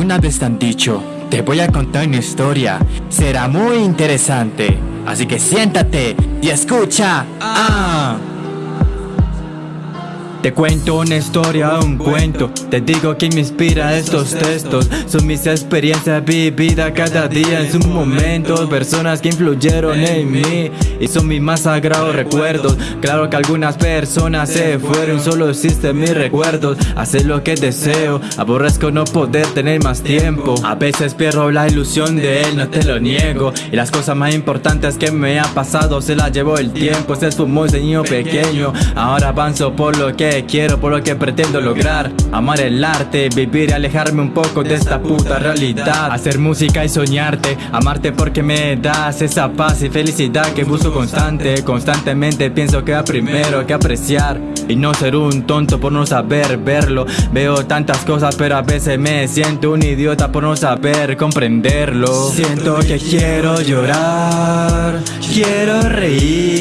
Alguna vez han dicho, te voy a contar una historia, será muy interesante. Así que siéntate y escucha. Te cuento una historia, un cuento. Te digo que me inspira estos textos. Son mis experiencias vividas cada día en sus momentos. Personas que influyeron en mí Y son mis más sagrados recuerdos. Claro que algunas personas se fueron Solo existen mis recuerdos. Hacer lo que deseo Aborrezco no poder tener más tiempo. A veces pierdo la ilusión de él, no te lo niego. Y las cosas más importantes que me ha pasado Se las llevó el tiempo. Se esfumó ese niño pequeño. Ahora avanzo por lo que quiero, por lo que pretendo lograr. Amar el arte, vivir y alejarme un poco de esta puta realidad. Hacer música y soñarte, amarte porque me das esa paz y felicidad que busco constante. Constantemente pienso que va primero que apreciar y no ser un tonto por no saber verlo. Veo tantas cosas pero a veces me siento un idiota por no saber comprenderlo. Siento que quiero llorar, quiero reír,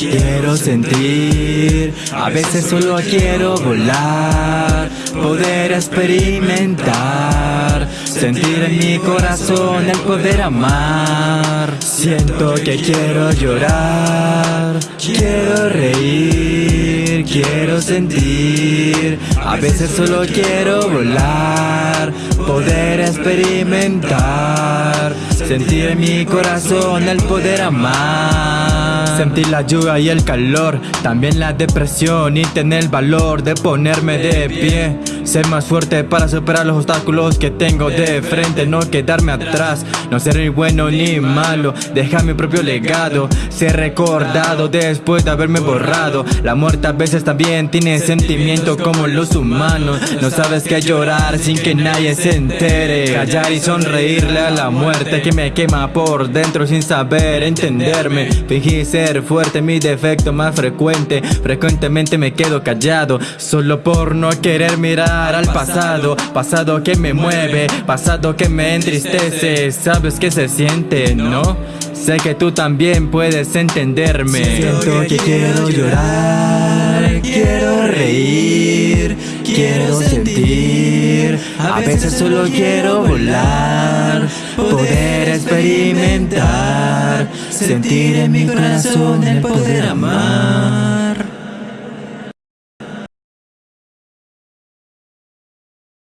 quiero sentir A veces solo quiero volar, poder experimentar Sentir en mi corazón el poder amar. Siento que quiero llorar, quiero reír, quiero sentir A veces solo quiero volar, poder experimentar Sentir en mi corazón el poder amar Sentir la lluvia y el calor, también la depresión y tener el valor de ponerme de pie Ser más fuerte para superar los obstáculos que tengo de frente No quedarme atrás, no ser ni bueno ni malo Dejar mi propio legado, ser recordado después de haberme borrado. La muerte a veces también tiene sentimiento como los humanos No sabes qué llorar sin que nadie se entere Callar y sonreírle a la muerte que me quema por dentro sin saber entenderme. Fingí ser fuerte, mi defecto más frecuente Frecuentemente me quedo callado Solo por no querer al pasado Pasado que me mueve, pasado que me entristece. Sabes que se siente, ¿no? Sé que tú también puedes entenderme. Siento que quiero llorar, quiero reír, quiero sentir. A veces solo quiero volar, poder experimentar Sentir en mi corazón el poder amar